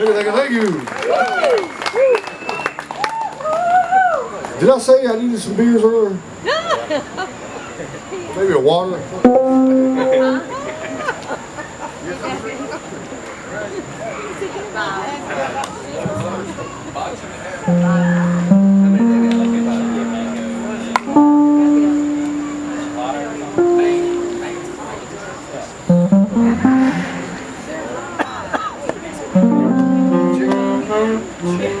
you, thank you. Did I say I needed some beers earlier? Maybe a water? Uh-huh. Yeah.